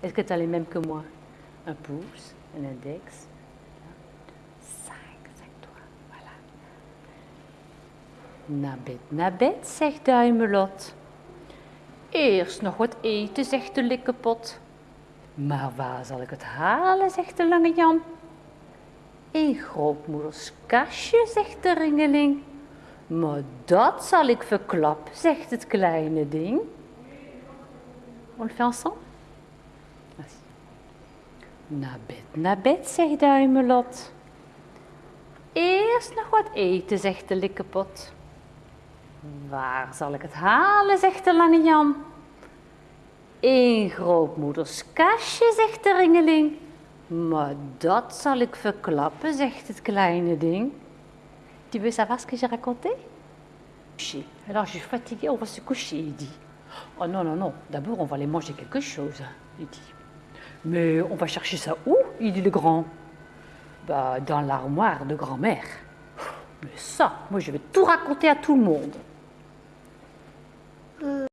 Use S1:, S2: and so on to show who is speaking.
S1: que tu as les mêmes que moi. Un pouce, un index. Cinq. Voilà. Nabet, nabet, zegt Duimelot. Eerst nog wat eten, zegt de likkepot. Maar waar zal ik het halen, zegt de lange Jan. In grootmoeders kastje, zegt de ringeling. Maar dat zal ik verklappen, zegt het kleine ding. On le fait ensemble? Naar bed, naar bed, zegt Duimelot. Eerst nog wat eten, zegt de likkepot. Waar zal ik het halen, zegt de lange Jan. In grootmoeders kastje, zegt de ringeling. Maar dat zal ik verklappen, zegt het kleine ding. Tu veux savoir ce que j'ai raconté. Alors je suis fatiguée, on va se coucher, il. Oh non, non, non, d'abord on va aller manger quelque chose, il. Mais on va chercher ça où Il dit le grand? Bah, dans l'armoire de grand-mère. Mais ça, moi je vais tout raconter à tout le monde.